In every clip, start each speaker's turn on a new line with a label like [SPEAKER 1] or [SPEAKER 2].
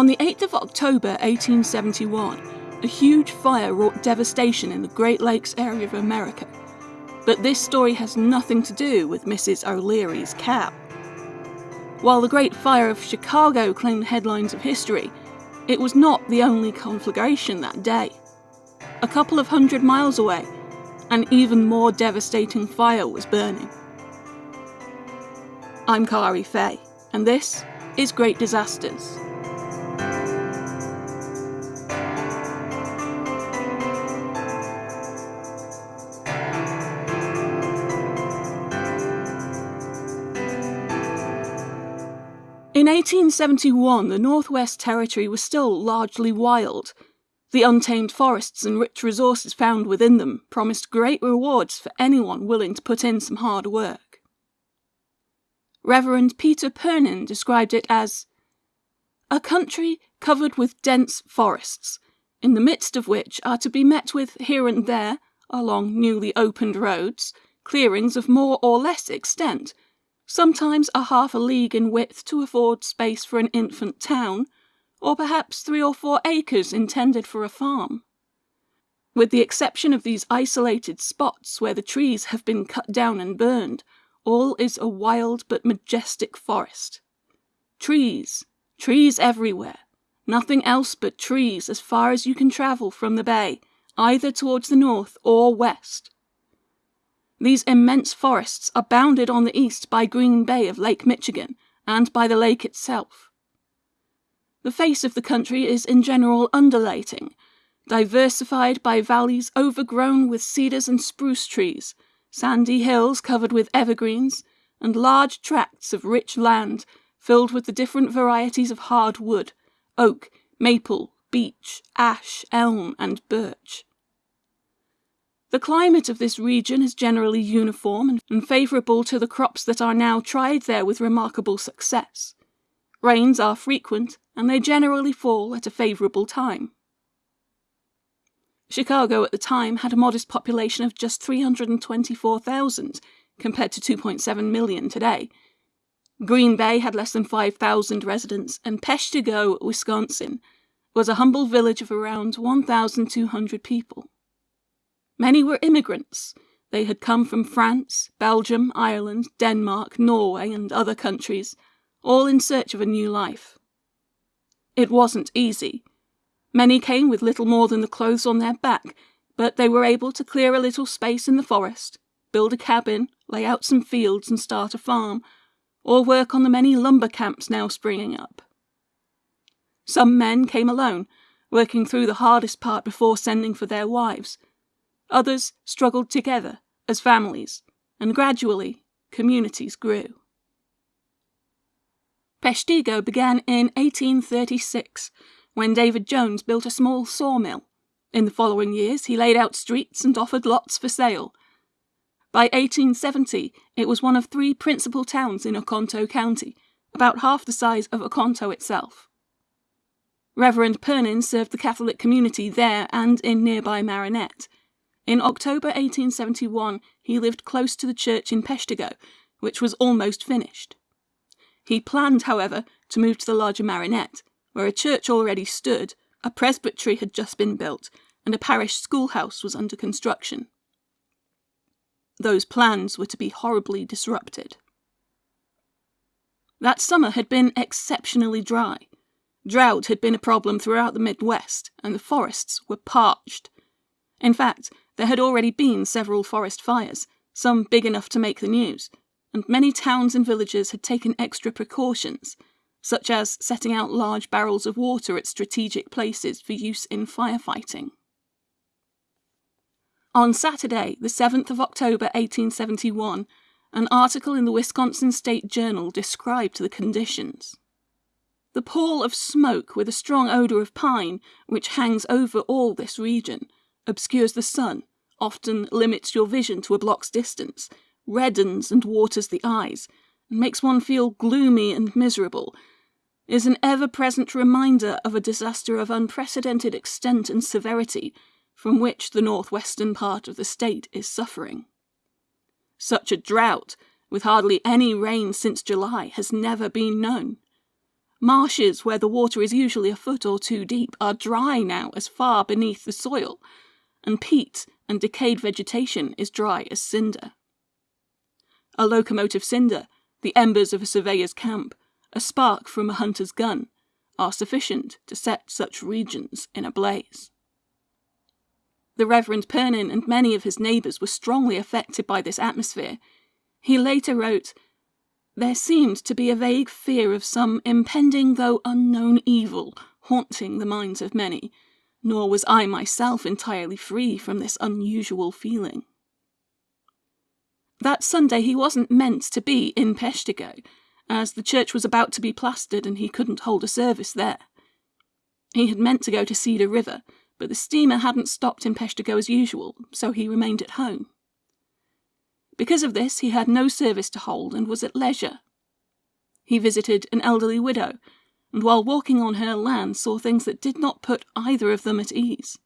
[SPEAKER 1] On the 8th of October 1871, a huge fire wrought devastation in the Great Lakes area of America. But this story has nothing to do with Mrs. O'Leary's cow. While the Great Fire of Chicago claimed headlines of history, it was not the only conflagration that day. A couple of hundred miles away, an even more devastating fire was burning. I'm Kari Fay, and this is Great Disasters. 1871, the Northwest Territory was still largely wild. The untamed forests and rich resources found within them promised great rewards for anyone willing to put in some hard work. Reverend Peter Pernin described it as a country covered with dense forests, in the midst of which are to be met with here and there, along newly opened roads, clearings of more or less extent, sometimes a half a league in width to afford space for an infant town, or perhaps three or four acres intended for a farm. With the exception of these isolated spots where the trees have been cut down and burned, all is a wild but majestic forest. Trees, trees everywhere, nothing else but trees as far as you can travel from the bay, either towards the north or west. These immense forests are bounded on the east by Green Bay of Lake Michigan and by the lake itself. The face of the country is in general undulating, diversified by valleys overgrown with cedars and spruce trees, sandy hills covered with evergreens, and large tracts of rich land filled with the different varieties of hard wood, oak, maple, beech, ash, elm, and birch. The climate of this region is generally uniform and favourable to the crops that are now tried there with remarkable success. Rains are frequent, and they generally fall at a favourable time. Chicago at the time had a modest population of just 324,000, compared to 2.7 million today. Green Bay had less than 5,000 residents, and Peshtigo, Wisconsin, was a humble village of around 1,200 people. Many were immigrants. They had come from France, Belgium, Ireland, Denmark, Norway, and other countries, all in search of a new life. It wasn't easy. Many came with little more than the clothes on their back, but they were able to clear a little space in the forest, build a cabin, lay out some fields, and start a farm, or work on the many lumber camps now springing up. Some men came alone, working through the hardest part before sending for their wives Others struggled together as families, and gradually communities grew. Peshtigo began in 1836 when David Jones built a small sawmill. In the following years, he laid out streets and offered lots for sale. By 1870, it was one of three principal towns in Oconto County, about half the size of Oconto itself. Reverend Pernin served the Catholic community there and in nearby Marinette, in October 1871, he lived close to the church in Peshtigo, which was almost finished. He planned, however, to move to the larger Marinette, where a church already stood, a presbytery had just been built, and a parish schoolhouse was under construction. Those plans were to be horribly disrupted. That summer had been exceptionally dry. Drought had been a problem throughout the Midwest, and the forests were parched. In fact, there had already been several forest fires, some big enough to make the news, and many towns and villages had taken extra precautions, such as setting out large barrels of water at strategic places for use in firefighting. On Saturday, the 7th of October 1871, an article in the Wisconsin State Journal described the conditions. The pall of smoke with a strong odour of pine, which hangs over all this region, obscures the sun often limits your vision to a block's distance, reddens and waters the eyes, and makes one feel gloomy and miserable, is an ever present reminder of a disaster of unprecedented extent and severity from which the northwestern part of the state is suffering. Such a drought, with hardly any rain since July, has never been known. Marshes where the water is usually a foot or two deep are dry now as far beneath the soil, and peat and decayed vegetation is dry as cinder. A locomotive cinder, the embers of a surveyor's camp, a spark from a hunter's gun, are sufficient to set such regions in a blaze. The Reverend Pernin and many of his neighbours were strongly affected by this atmosphere. He later wrote, There seemed to be a vague fear of some impending though unknown evil haunting the minds of many, nor was I myself entirely free from this unusual feeling. That Sunday he wasn't meant to be in Peshtigo, as the church was about to be plastered and he couldn't hold a service there. He had meant to go to Cedar River, but the steamer hadn't stopped in Peshtigo as usual, so he remained at home. Because of this, he had no service to hold and was at leisure. He visited an elderly widow, and while walking on her land saw things that did not put either of them at ease.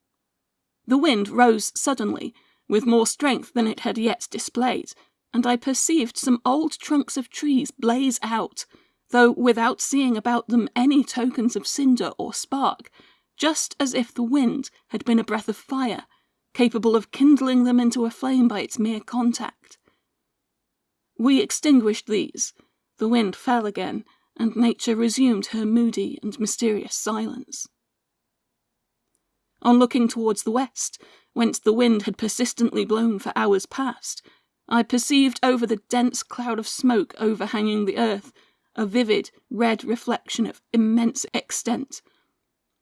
[SPEAKER 1] The wind rose suddenly, with more strength than it had yet displayed, and I perceived some old trunks of trees blaze out, though without seeing about them any tokens of cinder or spark, just as if the wind had been a breath of fire, capable of kindling them into a flame by its mere contact. We extinguished these, the wind fell again, and nature resumed her moody and mysterious silence. On looking towards the west, whence the wind had persistently blown for hours past, I perceived over the dense cloud of smoke overhanging the earth a vivid red reflection of immense extent,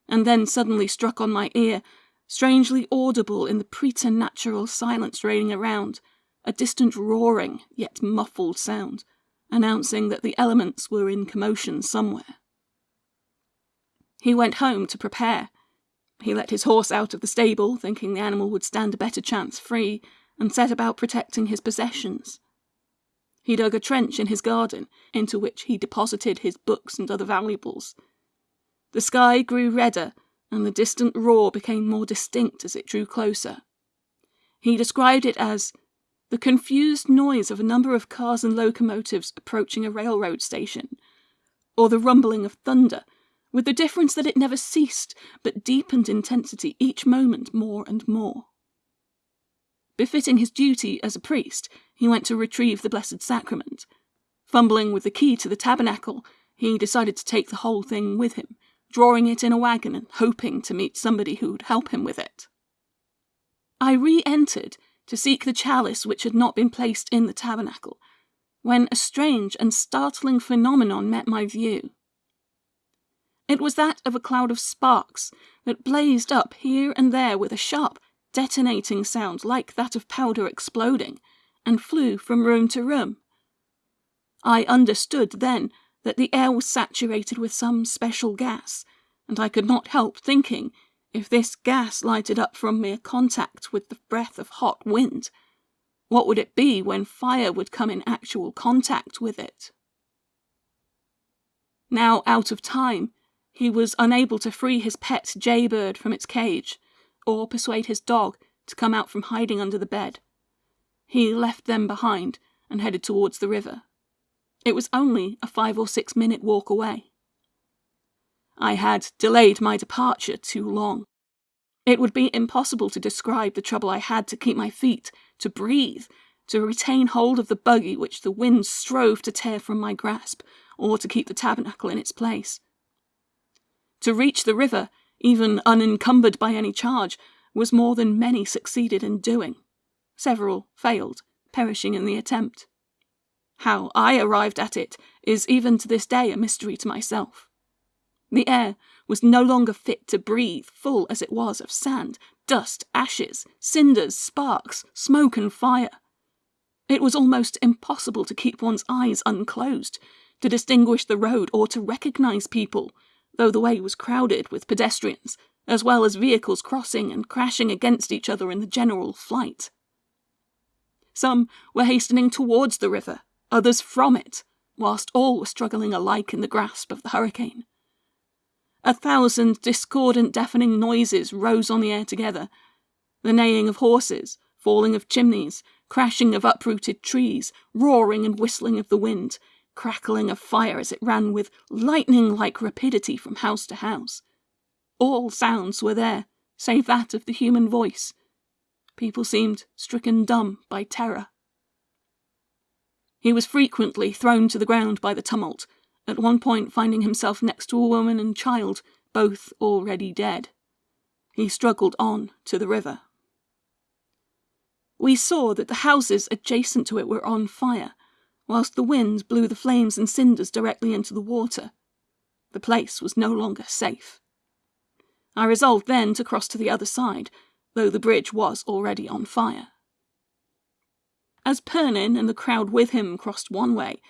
[SPEAKER 1] and then suddenly struck on my ear, strangely audible in the preternatural silence reigning around, a distant roaring, yet muffled sound, announcing that the elements were in commotion somewhere. He went home to prepare. He let his horse out of the stable, thinking the animal would stand a better chance free, and set about protecting his possessions. He dug a trench in his garden, into which he deposited his books and other valuables, the sky grew redder, and the distant roar became more distinct as it drew closer. He described it as the confused noise of a number of cars and locomotives approaching a railroad station, or the rumbling of thunder, with the difference that it never ceased, but deepened intensity each moment more and more. Befitting his duty as a priest, he went to retrieve the Blessed Sacrament. Fumbling with the key to the tabernacle, he decided to take the whole thing with him, drawing it in a wagon and hoping to meet somebody who would help him with it. I re entered to seek the chalice which had not been placed in the tabernacle, when a strange and startling phenomenon met my view. It was that of a cloud of sparks that blazed up here and there with a sharp, detonating sound like that of powder exploding, and flew from room to room. I understood then that the air was saturated with some special gas, and I could not help thinking if this gas lighted up from mere contact with the breath of hot wind, what would it be when fire would come in actual contact with it? Now out of time, he was unable to free his pet jaybird from its cage, or persuade his dog to come out from hiding under the bed. He left them behind and headed towards the river. It was only a five or six minute walk away. I had delayed my departure too long. It would be impossible to describe the trouble I had to keep my feet, to breathe, to retain hold of the buggy which the wind strove to tear from my grasp, or to keep the tabernacle in its place. To reach the river, even unencumbered by any charge, was more than many succeeded in doing. Several failed, perishing in the attempt. How I arrived at it is even to this day a mystery to myself. The air was no longer fit to breathe, full as it was of sand, dust, ashes, cinders, sparks, smoke, and fire. It was almost impossible to keep one's eyes unclosed, to distinguish the road, or to recognize people, though the way was crowded with pedestrians, as well as vehicles crossing and crashing against each other in the general flight. Some were hastening towards the river, others from it, whilst all were struggling alike in the grasp of the hurricane. A thousand discordant, deafening noises rose on the air together the neighing of horses, falling of chimneys, crashing of uprooted trees, roaring and whistling of the wind, crackling of fire as it ran with lightning like rapidity from house to house. All sounds were there, save that of the human voice. People seemed stricken dumb by terror. He was frequently thrown to the ground by the tumult, at one point finding himself next to a woman and child, both already dead. He struggled on to the river. We saw that the houses adjacent to it were on fire, whilst the wind blew the flames and cinders directly into the water. The place was no longer safe. I resolved then to cross to the other side, though the bridge was already on fire. As Pernin and the crowd with him crossed one way,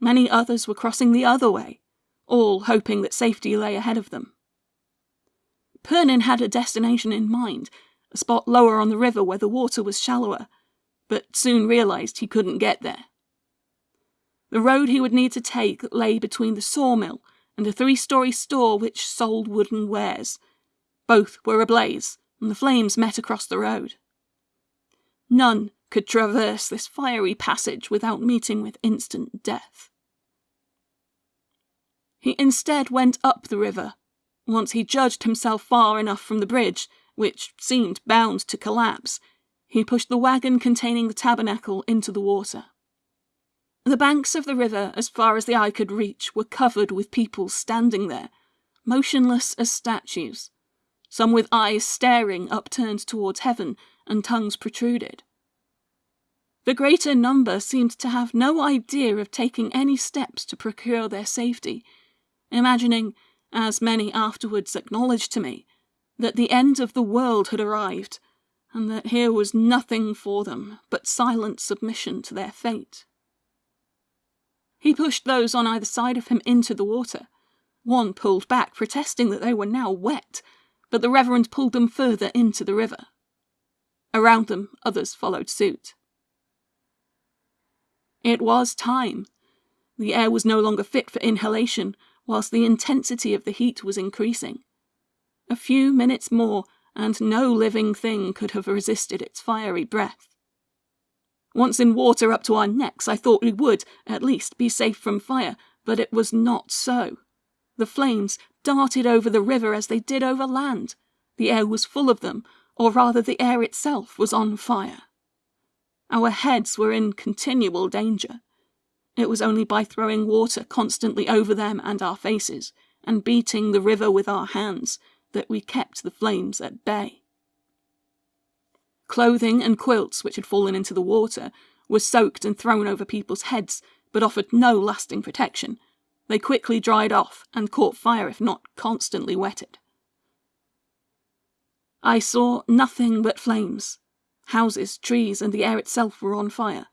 [SPEAKER 1] many others were crossing the other way, all hoping that safety lay ahead of them. Pernin had a destination in mind, a spot lower on the river where the water was shallower, but soon realised he couldn't get there. The road he would need to take lay between the sawmill and a three story store which sold wooden wares. Both were ablaze, and the flames met across the road. None could traverse this fiery passage without meeting with instant death. He instead went up the river, once he judged himself far enough from the bridge, which seemed bound to collapse. He pushed the wagon containing the tabernacle into the water. The banks of the river, as far as the eye could reach, were covered with people standing there, motionless as statues, some with eyes staring upturned towards heaven and tongues protruded. The greater number seemed to have no idea of taking any steps to procure their safety, imagining, as many afterwards acknowledged to me, that the end of the world had arrived, and that here was nothing for them but silent submission to their fate. He pushed those on either side of him into the water. One pulled back, protesting that they were now wet, but the Reverend pulled them further into the river. Around them, others followed suit. It was time. The air was no longer fit for inhalation, whilst the intensity of the heat was increasing. A few minutes more, and no living thing could have resisted its fiery breath. Once in water up to our necks, I thought we would, at least, be safe from fire, but it was not so. The flames darted over the river as they did over land. The air was full of them, or rather the air itself was on fire. Our heads were in continual danger. It was only by throwing water constantly over them and our faces, and beating the river with our hands, that we kept the flames at bay. Clothing and quilts which had fallen into the water were soaked and thrown over people's heads, but offered no lasting protection. They quickly dried off and caught fire if not constantly wetted. I saw nothing but flames. Houses, trees, and the air itself were on fire.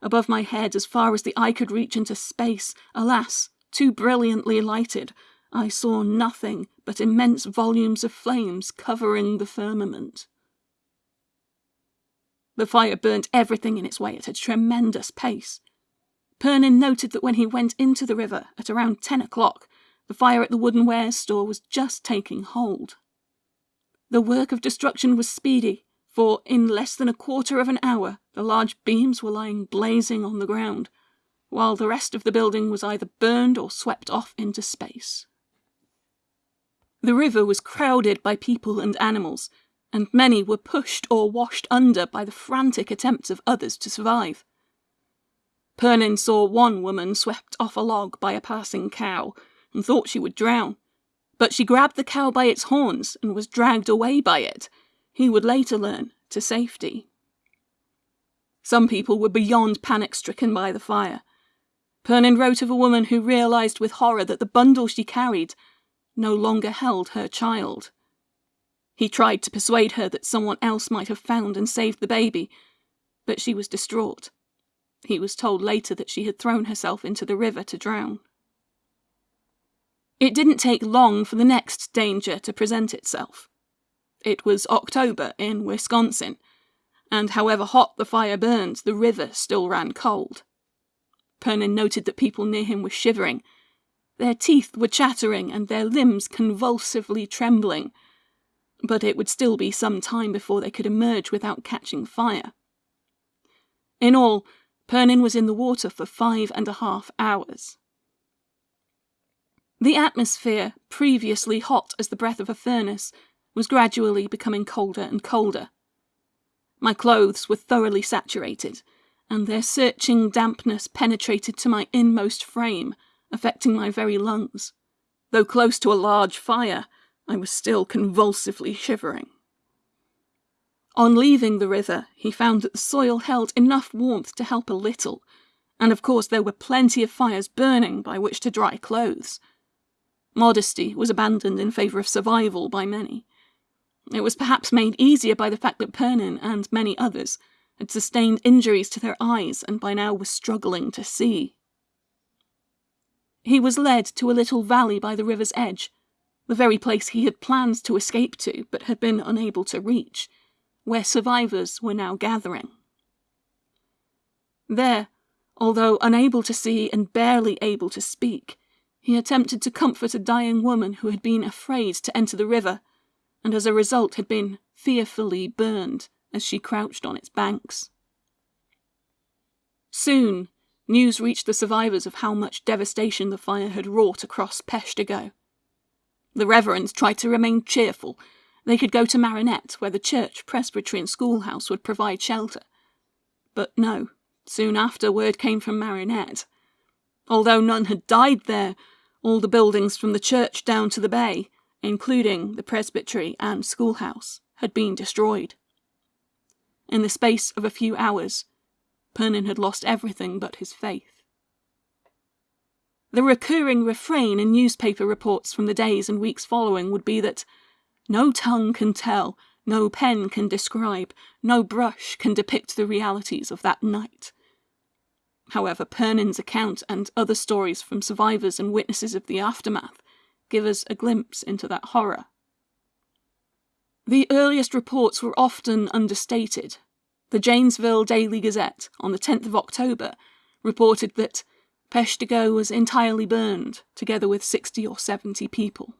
[SPEAKER 1] Above my head, as far as the eye could reach into space, alas, too brilliantly lighted, I saw nothing but immense volumes of flames covering the firmament. The fire burnt everything in its way at a tremendous pace. Pernin noted that when he went into the river at around ten o'clock, the fire at the wooden wares store was just taking hold. The work of destruction was speedy, for in less than a quarter of an hour the large beams were lying blazing on the ground, while the rest of the building was either burned or swept off into space. The river was crowded by people and animals, and many were pushed or washed under by the frantic attempts of others to survive. Pernin saw one woman swept off a log by a passing cow and thought she would drown, but she grabbed the cow by its horns and was dragged away by it, he would later learn, to safety. Some people were beyond panic stricken by the fire. Pernin wrote of a woman who realised with horror that the bundle she carried no longer held her child. He tried to persuade her that someone else might have found and saved the baby, but she was distraught. He was told later that she had thrown herself into the river to drown. It didn't take long for the next danger to present itself. It was October in Wisconsin, and however hot the fire burned, the river still ran cold. Pernin noted that people near him were shivering. Their teeth were chattering and their limbs convulsively trembling but it would still be some time before they could emerge without catching fire. In all, Pernin was in the water for five and a half hours. The atmosphere, previously hot as the breath of a furnace, was gradually becoming colder and colder. My clothes were thoroughly saturated, and their searching dampness penetrated to my inmost frame, affecting my very lungs. Though close to a large fire, I was still convulsively shivering. On leaving the river, he found that the soil held enough warmth to help a little, and of course there were plenty of fires burning by which to dry clothes. Modesty was abandoned in favour of survival by many. It was perhaps made easier by the fact that Pernin and many others had sustained injuries to their eyes and by now were struggling to see. He was led to a little valley by the river's edge, the very place he had planned to escape to but had been unable to reach, where survivors were now gathering. There, although unable to see and barely able to speak, he attempted to comfort a dying woman who had been afraid to enter the river, and as a result had been fearfully burned as she crouched on its banks. Soon, news reached the survivors of how much devastation the fire had wrought across Peshtigo. The reverends tried to remain cheerful. They could go to Marinette, where the church, presbytery, and schoolhouse would provide shelter. But no, soon after word came from Marinette. Although none had died there, all the buildings from the church down to the bay, including the presbytery and schoolhouse, had been destroyed. In the space of a few hours, Pernin had lost everything but his faith. The recurring refrain in newspaper reports from the days and weeks following would be that no tongue can tell, no pen can describe, no brush can depict the realities of that night. However, Pernin's account and other stories from survivors and witnesses of the aftermath give us a glimpse into that horror. The earliest reports were often understated. The Janesville Daily Gazette, on the 10th of October, reported that Peshtigo was entirely burned, together with 60 or 70 people.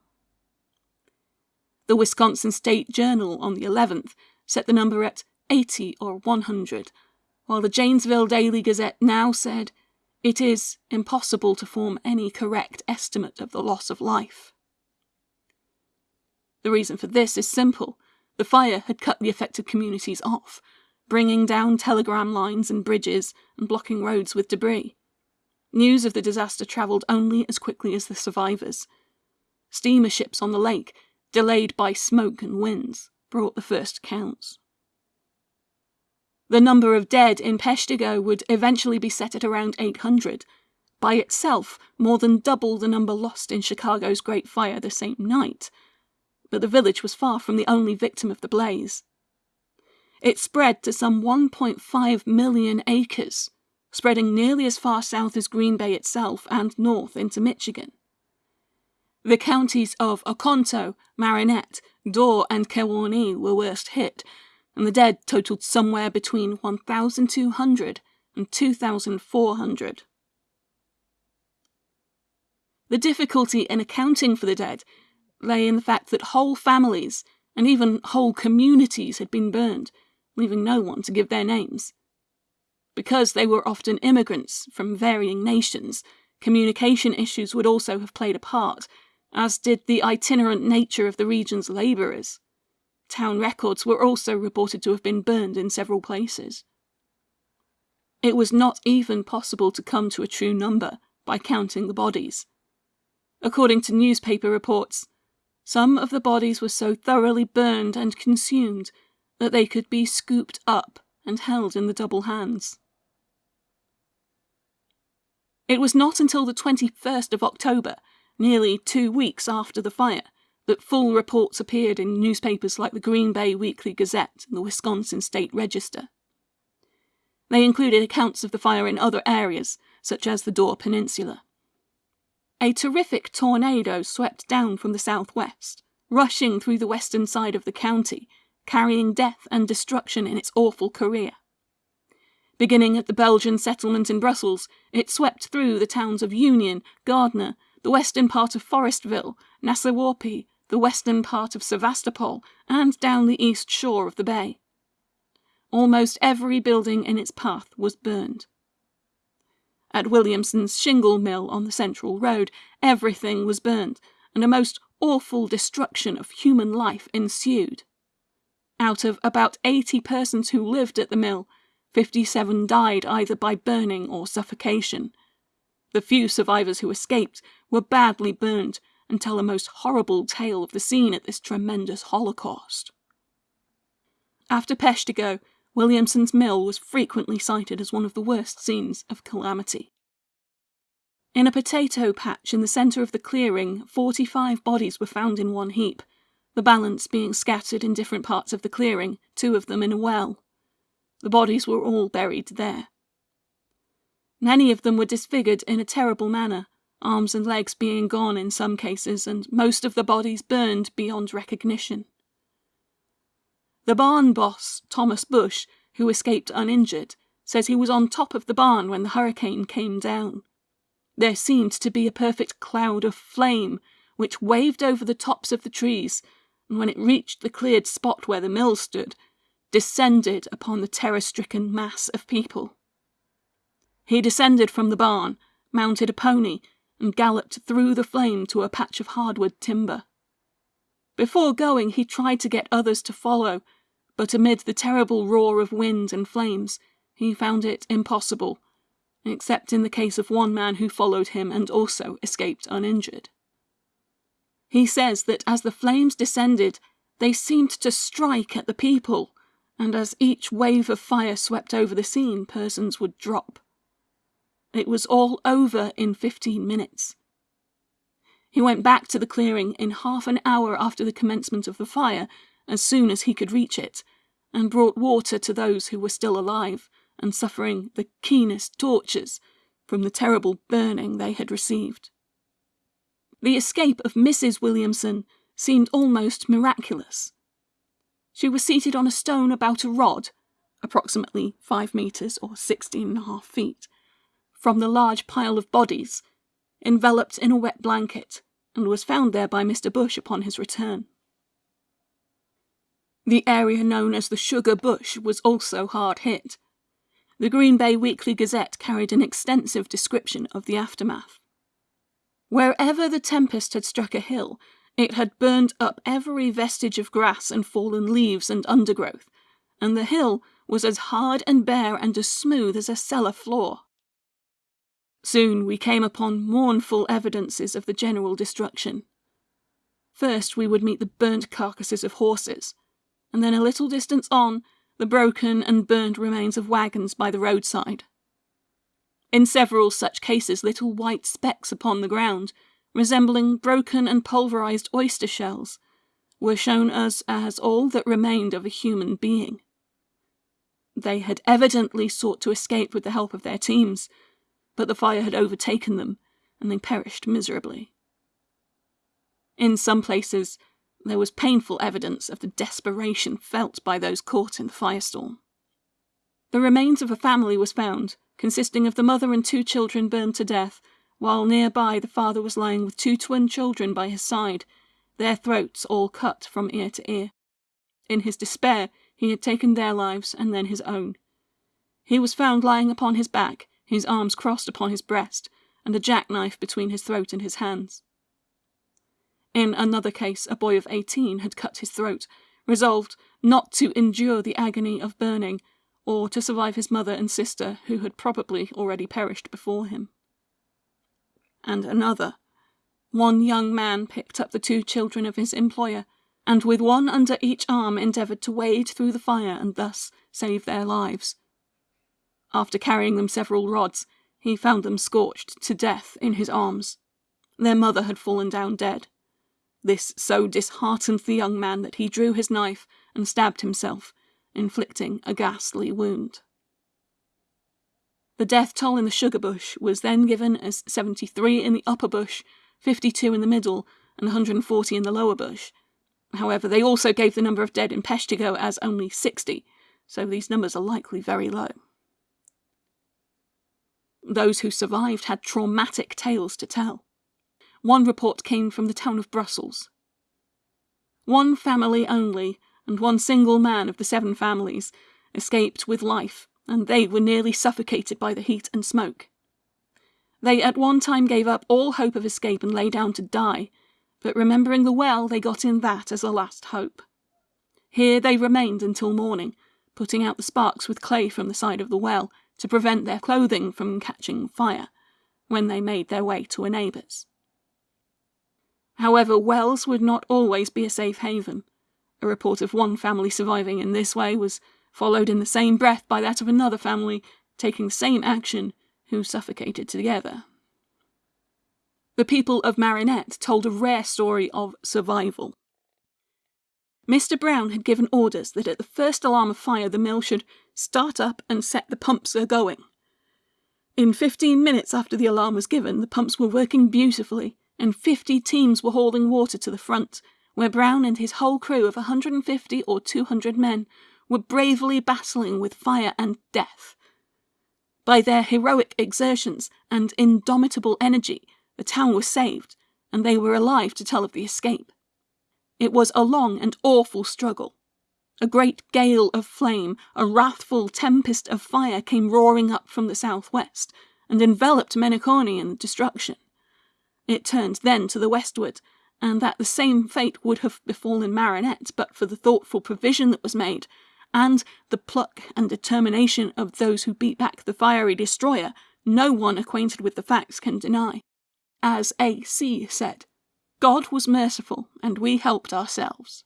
[SPEAKER 1] The Wisconsin State Journal on the 11th set the number at 80 or 100, while the Janesville Daily Gazette now said it is impossible to form any correct estimate of the loss of life. The reason for this is simple. The fire had cut the affected communities off, bringing down telegram lines and bridges and blocking roads with debris. News of the disaster travelled only as quickly as the survivors. Steamer ships on the lake, delayed by smoke and winds, brought the first accounts. The number of dead in Peshtigo would eventually be set at around 800, by itself more than double the number lost in Chicago's Great Fire the same night. But the village was far from the only victim of the blaze. It spread to some 1.5 million acres, spreading nearly as far south as Green Bay itself and north into Michigan. The counties of Oconto, Marinette, Door, and Kewaunee were worst hit, and the dead totaled somewhere between 1,200 and 2,400. The difficulty in accounting for the dead lay in the fact that whole families and even whole communities had been burned, leaving no one to give their names. Because they were often immigrants from varying nations, communication issues would also have played a part, as did the itinerant nature of the region's labourers. Town records were also reported to have been burned in several places. It was not even possible to come to a true number by counting the bodies. According to newspaper reports, some of the bodies were so thoroughly burned and consumed that they could be scooped up and held in the double hands. It was not until the 21st of October, nearly two weeks after the fire, that full reports appeared in newspapers like the Green Bay Weekly Gazette and the Wisconsin State Register. They included accounts of the fire in other areas, such as the Door Peninsula. A terrific tornado swept down from the southwest, rushing through the western side of the county, carrying death and destruction in its awful career. Beginning at the Belgian settlement in Brussels, it swept through the towns of Union, Gardner, the western part of Forestville, Nasewaupee, the western part of Sevastopol, and down the east shore of the bay. Almost every building in its path was burned. At Williamson's shingle mill on the Central Road, everything was burned, and a most awful destruction of human life ensued. Out of about 80 persons who lived at the mill, 57 died either by burning or suffocation. The few survivors who escaped were badly burned and tell a most horrible tale of the scene at this tremendous holocaust. After Peshtigo, Williamson's mill was frequently cited as one of the worst scenes of calamity. In a potato patch in the centre of the clearing, 45 bodies were found in one heap, the balance being scattered in different parts of the clearing, two of them in a well. The bodies were all buried there. Many of them were disfigured in a terrible manner, arms and legs being gone in some cases, and most of the bodies burned beyond recognition. The barn boss, Thomas Bush, who escaped uninjured, says he was on top of the barn when the hurricane came down. There seemed to be a perfect cloud of flame, which waved over the tops of the trees, and when it reached the cleared spot where the mill stood, descended upon the terror stricken mass of people. He descended from the barn, mounted a pony, and galloped through the flame to a patch of hardwood timber. Before going, he tried to get others to follow, but amid the terrible roar of wind and flames, he found it impossible, except in the case of one man who followed him and also escaped uninjured. He says that as the flames descended, they seemed to strike at the people, and as each wave of fire swept over the scene, persons would drop. It was all over in 15 minutes. He went back to the clearing in half an hour after the commencement of the fire, as soon as he could reach it, and brought water to those who were still alive and suffering the keenest tortures from the terrible burning they had received. The escape of Mrs. Williamson seemed almost miraculous. She was seated on a stone about a rod, approximately five metres or sixteen and a half feet, from the large pile of bodies, enveloped in a wet blanket, and was found there by Mr. Bush upon his return. The area known as the Sugar Bush was also hard hit. The Green Bay Weekly Gazette carried an extensive description of the aftermath. Wherever the tempest had struck a hill, it had burned up every vestige of grass and fallen leaves and undergrowth, and the hill was as hard and bare and as smooth as a cellar floor. Soon we came upon mournful evidences of the general destruction. First we would meet the burnt carcasses of horses, and then a little distance on, the broken and burnt remains of wagons by the roadside. In several such cases little white specks upon the ground, resembling broken and pulverized oyster shells, were shown us as all that remained of a human being. They had evidently sought to escape with the help of their teams, but the fire had overtaken them, and they perished miserably. In some places, there was painful evidence of the desperation felt by those caught in the firestorm. The remains of a family was found, consisting of the mother and two children burned to death, while nearby the father was lying with two twin children by his side, their throats all cut from ear to ear. In his despair, he had taken their lives and then his own. He was found lying upon his back, his arms crossed upon his breast, and a jackknife between his throat and his hands. In another case, a boy of eighteen had cut his throat, resolved not to endure the agony of burning, or to survive his mother and sister, who had probably already perished before him. And another. One young man picked up the two children of his employer, and with one under each arm endeavoured to wade through the fire and thus save their lives. After carrying them several rods, he found them scorched to death in his arms. Their mother had fallen down dead. This so disheartened the young man that he drew his knife and stabbed himself, inflicting a ghastly wound. The death toll in the sugar bush was then given as 73 in the upper bush, 52 in the middle, and 140 in the lower bush. However, they also gave the number of dead in Peshtigo as only 60, so these numbers are likely very low. Those who survived had traumatic tales to tell. One report came from the town of Brussels. One family only, and one single man of the seven families, escaped with life, and they were nearly suffocated by the heat and smoke. They at one time gave up all hope of escape and lay down to die, but remembering the well, they got in that as a last hope. Here they remained until morning, putting out the sparks with clay from the side of the well to prevent their clothing from catching fire, when they made their way to a neighbour's. However, wells would not always be a safe haven. A report of one family surviving in this way was followed in the same breath by that of another family taking the same action who suffocated together. The people of Marinette told a rare story of survival. Mr. Brown had given orders that at the first alarm of fire the mill should start up and set the pumps a going. In 15 minutes after the alarm was given, the pumps were working beautifully, and 50 teams were hauling water to the front, where Brown and his whole crew of 150 or 200 men were bravely battling with fire and death. By their heroic exertions and indomitable energy, the town was saved, and they were alive to tell of the escape. It was a long and awful struggle. A great gale of flame, a wrathful tempest of fire came roaring up from the southwest, and enveloped Menekaunee in destruction. It turned then to the westward, and that the same fate would have befallen Marinette but for the thoughtful provision that was made and the pluck and determination of those who beat back the fiery destroyer, no one acquainted with the facts can deny. As A.C. said, God was merciful, and we helped ourselves.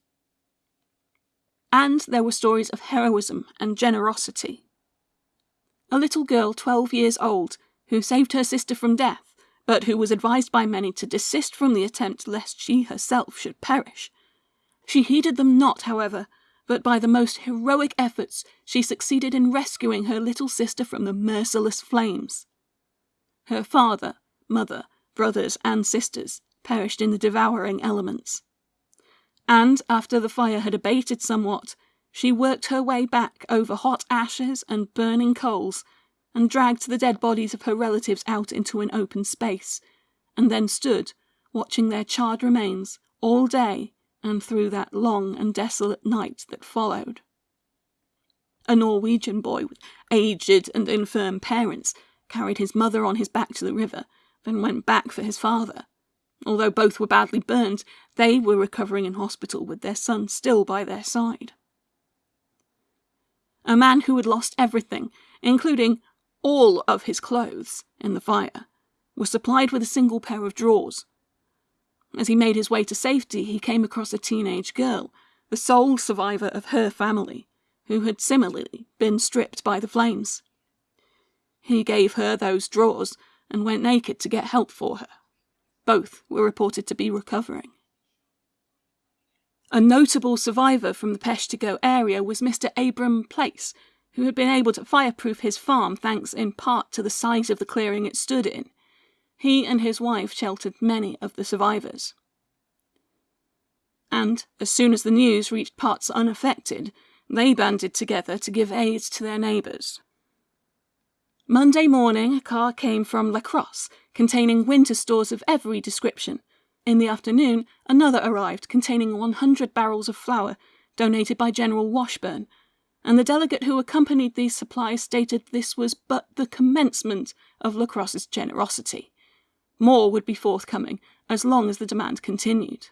[SPEAKER 1] And there were stories of heroism and generosity. A little girl, twelve years old, who saved her sister from death, but who was advised by many to desist from the attempt lest she herself should perish. She heeded them not, however, but by the most heroic efforts she succeeded in rescuing her little sister from the merciless flames. Her father, mother, brothers, and sisters perished in the devouring elements. And after the fire had abated somewhat, she worked her way back over hot ashes and burning coals, and dragged the dead bodies of her relatives out into an open space, and then stood watching their charred remains all day and through that long and desolate night that followed. A Norwegian boy with aged and infirm parents carried his mother on his back to the river, then went back for his father. Although both were badly burned, they were recovering in hospital with their son still by their side. A man who had lost everything, including all of his clothes, in the fire, was supplied with a single pair of drawers, as he made his way to safety, he came across a teenage girl, the sole survivor of her family, who had similarly been stripped by the flames. He gave her those drawers and went naked to get help for her. Both were reported to be recovering. A notable survivor from the Peshtigo area was Mr. Abram Place, who had been able to fireproof his farm thanks in part to the size of the clearing it stood in he and his wife sheltered many of the survivors. And, as soon as the news reached parts unaffected, they banded together to give aid to their neighbours. Monday morning, a car came from La Crosse containing winter stores of every description. In the afternoon, another arrived containing 100 barrels of flour donated by General Washburn, and the delegate who accompanied these supplies stated this was but the commencement of La Crosse's generosity. More would be forthcoming as long as the demand continued.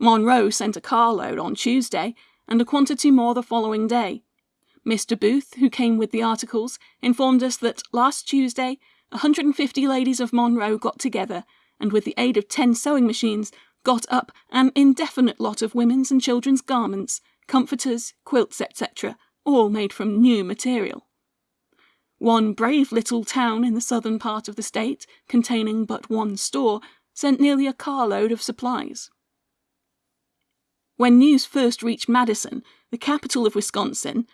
[SPEAKER 1] Monroe sent a carload on Tuesday and a quantity more the following day. Mr. Booth, who came with the articles, informed us that last Tuesday 150 ladies of Monroe got together and with the aid of 10 sewing machines got up an indefinite lot of women's and children's garments, comforters, quilts, etc., all made from new material. One brave little town in the southern part of the state, containing but one store, sent nearly a carload of supplies. When news first reached Madison, the capital of Wisconsin,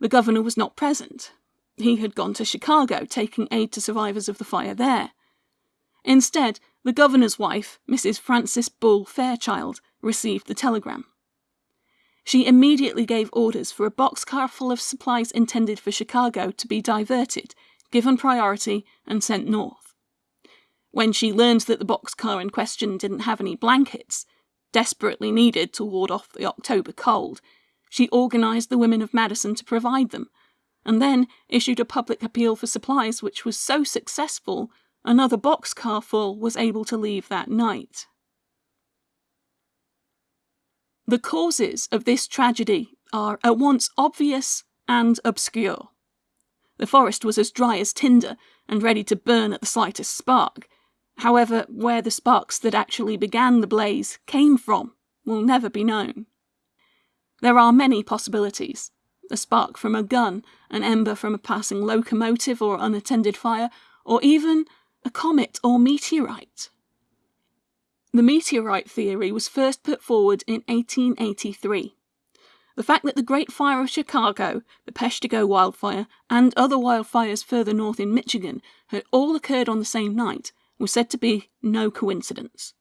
[SPEAKER 1] the governor was not present. He had gone to Chicago, taking aid to survivors of the fire there. Instead, the governor's wife, Mrs. Frances Bull Fairchild, received the telegram. She immediately gave orders for a boxcar full of supplies intended for Chicago to be diverted, given priority, and sent north. When she learned that the boxcar in question didn't have any blankets, desperately needed to ward off the October cold, she organized the women of Madison to provide them, and then issued a public appeal for supplies which was so successful another boxcar full was able to leave that night. The causes of this tragedy are at once obvious and obscure. The forest was as dry as tinder and ready to burn at the slightest spark. However, where the sparks that actually began the blaze came from will never be known. There are many possibilities. A spark from a gun, an ember from a passing locomotive or unattended fire, or even a comet or meteorite. The meteorite theory was first put forward in 1883. The fact that the Great Fire of Chicago, the Peshtigo wildfire, and other wildfires further north in Michigan had all occurred on the same night was said to be no coincidence.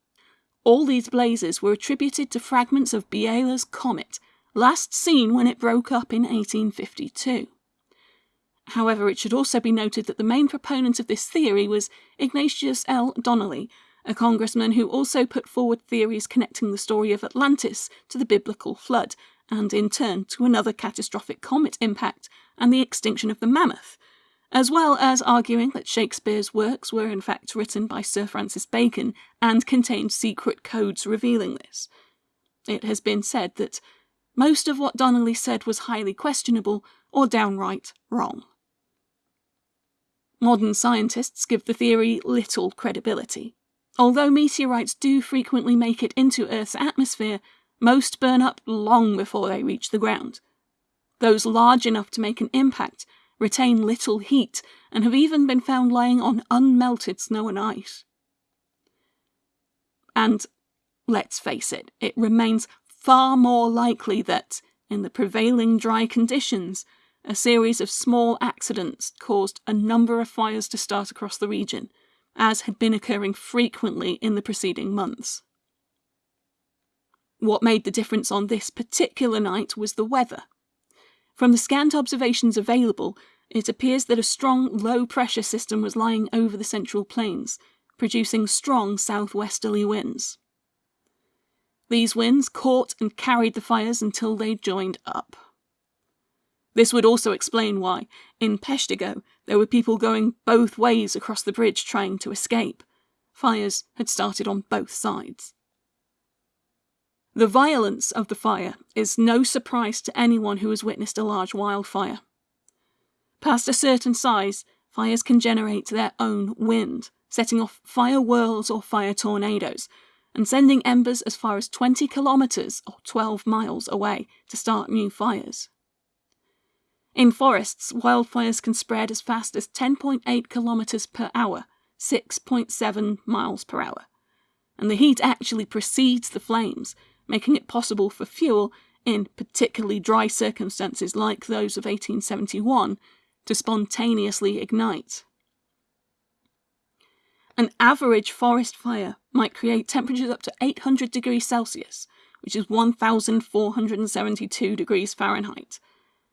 [SPEAKER 1] All these blazes were attributed to fragments of Biela's comet, last seen when it broke up in 1852. However, it should also be noted that the main proponent of this theory was Ignatius L. Donnelly, a congressman who also put forward theories connecting the story of Atlantis to the biblical flood, and in turn to another catastrophic comet impact and the extinction of the mammoth, as well as arguing that Shakespeare's works were in fact written by Sir Francis Bacon and contained secret codes revealing this. It has been said that most of what Donnelly said was highly questionable or downright wrong. Modern scientists give the theory little credibility. Although meteorites do frequently make it into Earth's atmosphere, most burn up long before they reach the ground. Those large enough to make an impact retain little heat and have even been found lying on unmelted snow and ice. And let's face it, it remains far more likely that, in the prevailing dry conditions, a series of small accidents caused a number of fires to start across the region, as had been occurring frequently in the preceding months. What made the difference on this particular night was the weather. From the scant observations available, it appears that a strong low pressure system was lying over the central plains, producing strong southwesterly winds. These winds caught and carried the fires until they joined up. This would also explain why, in Peshtigo, there were people going both ways across the bridge trying to escape. Fires had started on both sides. The violence of the fire is no surprise to anyone who has witnessed a large wildfire. Past a certain size, fires can generate their own wind, setting off fire whirls or fire tornadoes, and sending embers as far as 20 kilometres or 12 miles away to start new fires. In forests, wildfires can spread as fast as 10.8 kilometres per hour, 6.7 miles per hour, and the heat actually precedes the flames, making it possible for fuel, in particularly dry circumstances like those of 1871, to spontaneously ignite. An average forest fire might create temperatures up to 800 degrees Celsius, which is 1,472 degrees Fahrenheit,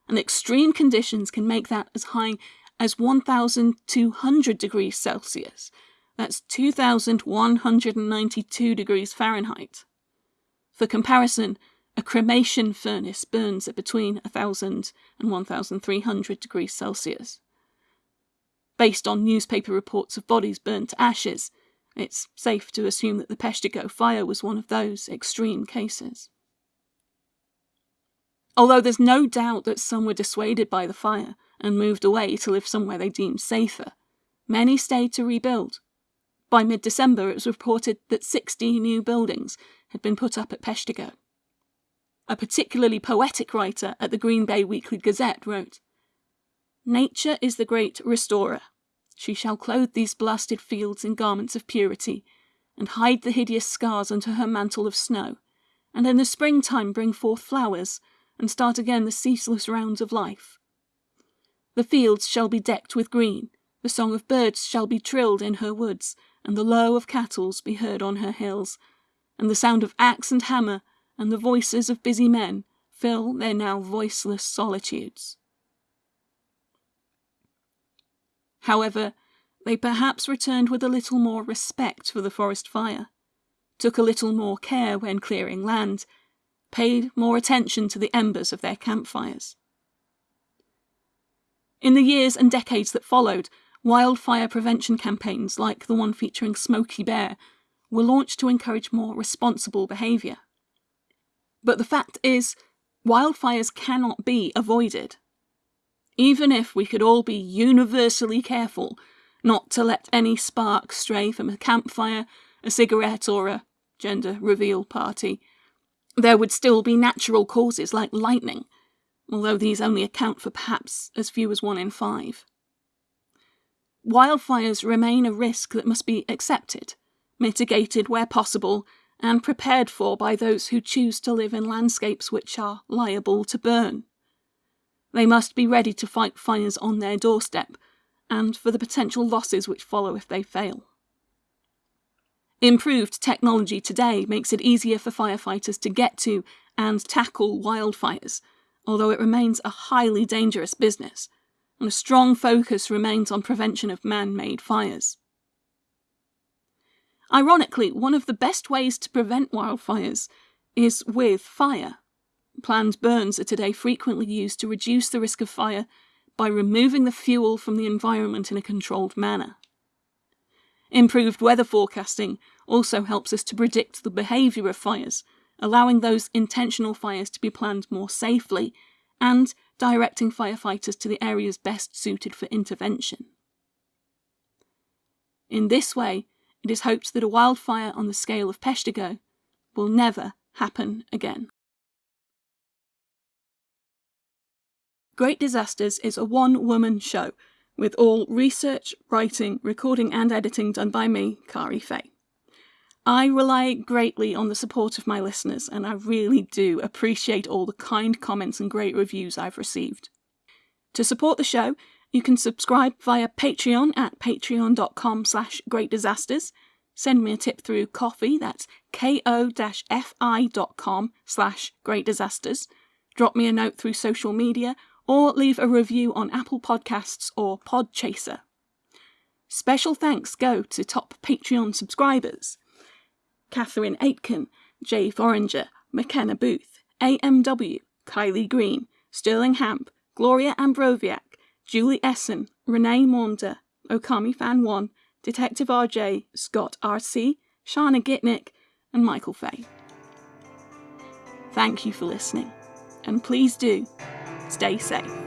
[SPEAKER 1] and extreme conditions can make that as high as 1,200 degrees Celsius. That's 2,192 degrees Fahrenheit. For comparison, a cremation furnace burns at between 1,000 and 1,300 degrees Celsius. Based on newspaper reports of bodies burnt to ashes, it's safe to assume that the Peshtigo fire was one of those extreme cases. Although there's no doubt that some were dissuaded by the fire and moved away to live somewhere they deemed safer, many stayed to rebuild. By mid December, it was reported that 60 new buildings had been put up at Peshtigo. A particularly poetic writer at the Green Bay Weekly Gazette wrote Nature is the great restorer. She shall clothe these blasted fields in garments of purity, and hide the hideous scars under her mantle of snow, and in the springtime bring forth flowers, and start again the ceaseless rounds of life. The fields shall be decked with green, the song of birds shall be trilled in her woods, and the low of cattle be heard on her hills, and the sound of axe and hammer, and the voices of busy men, fill their now voiceless solitudes. However, they perhaps returned with a little more respect for the forest fire, took a little more care when clearing land, paid more attention to the embers of their campfires. In the years and decades that followed, wildfire prevention campaigns like the one featuring Smokey Bear were launched to encourage more responsible behaviour. But the fact is, wildfires cannot be avoided. Even if we could all be universally careful not to let any spark stray from a campfire, a cigarette, or a gender reveal party, there would still be natural causes like lightning, although these only account for perhaps as few as one in five. Wildfires remain a risk that must be accepted, mitigated where possible, and prepared for by those who choose to live in landscapes which are liable to burn. They must be ready to fight fires on their doorstep, and for the potential losses which follow if they fail. Improved technology today makes it easier for firefighters to get to and tackle wildfires, although it remains a highly dangerous business, and a strong focus remains on prevention of man made fires. Ironically, one of the best ways to prevent wildfires is with fire. Planned burns are today frequently used to reduce the risk of fire by removing the fuel from the environment in a controlled manner. Improved weather forecasting also helps us to predict the behaviour of fires, allowing those intentional fires to be planned more safely and directing firefighters to the areas best suited for intervention. In this way, it is hoped that a wildfire on the scale of Peshtigo will never happen again. Great Disasters is a one woman show with all research, writing, recording, and editing done by me, Kari Fay. I rely greatly on the support of my listeners, and I really do appreciate all the kind comments and great reviews I've received. To support the show, you can subscribe via Patreon at patreon.com slash greatdisasters. Send me a tip through Ko-fi, that's ko-fi.com slash greatdisasters. Drop me a note through social media, or leave a review on Apple Podcasts or Podchaser. Special thanks go to top Patreon subscribers Catherine Aitken, Jay Foringer, McKenna Booth, AMW, Kylie Green, Sterling Hamp, Gloria Ambroviak, Julie Essen, Renee Maunder, Okami Fan 1, Detective RJ, Scott RC, Shana Gitnick, and Michael Fay. Thank you for listening, and please do stay safe.